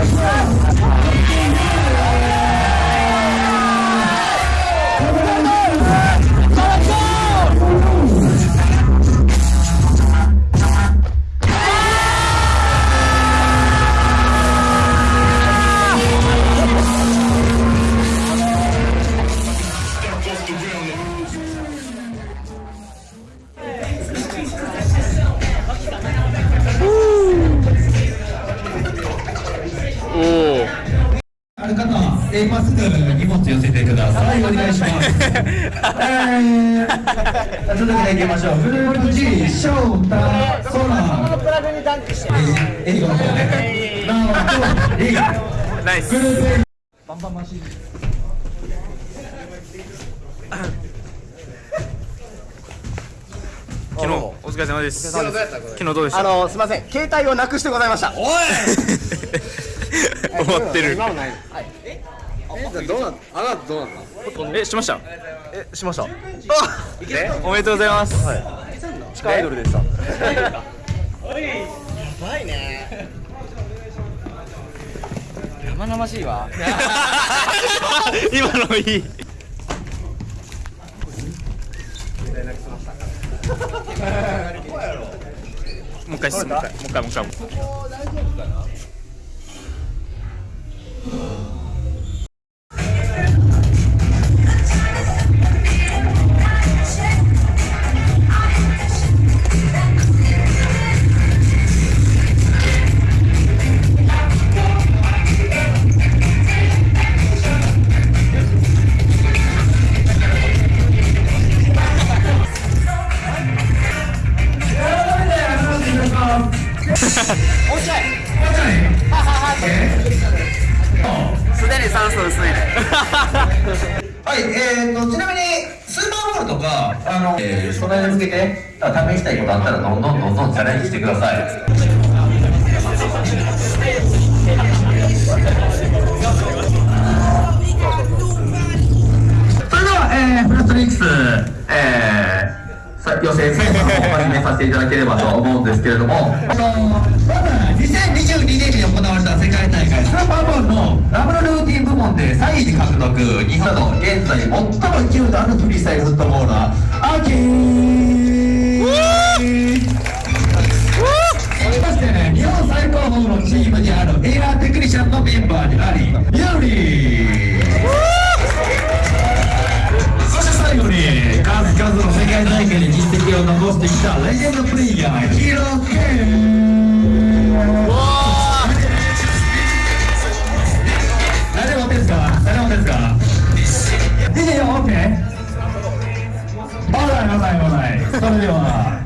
あ続けてい。きましょう。グルー。プ G、翔太、空。プラグにダンクしてえー、英語の方ね。なおと、リー。ナイスグループ A 昨日お疲れ様です。昨日どうでした？あのすみません。携帯をなくしてございました。終わってる。今もないはい。どうなあなたどうなった？えしました。えしました。おめでとうございます。地下アイドルでした。生々しいわ。今のいい。もう一回もう一回もう一回もう一回とか、あの、えー、それに向けて、試したいことあったら、どんどんどんどんチャレンジしてください。それでは、えー、フラストリックス、えー、予選戦を始めさせていただければと思うんですけれども、あのまず2022年に行われた世界大会スーパーボールのダブルルーティン部門で3位で獲得、日本の現在最も勢いのあるフリースタイルフットボーラー、アキー。そしてね、日本最高峰のチームにあるエアーテクニシャンのメンバーであり、ユーリそして最後に数々の世界大会で実績を残してきたレジェンドプレイヤーヒロケン。それでは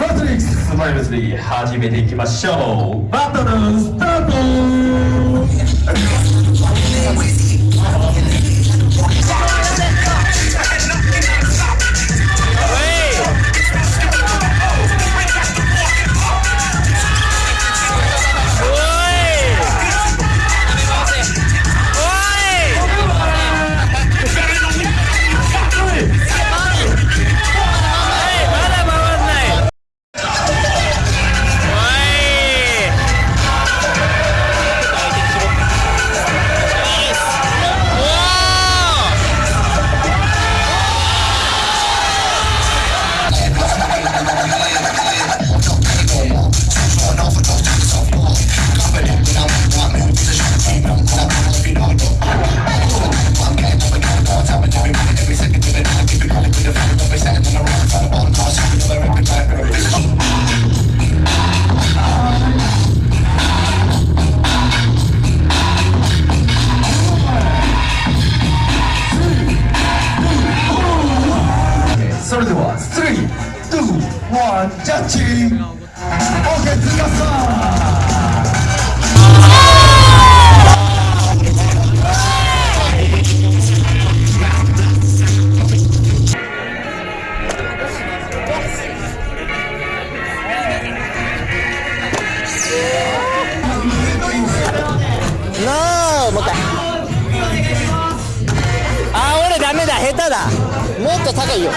マトリックススマイルズリー始めていきましょう。バトルスタート。もっと高いよ。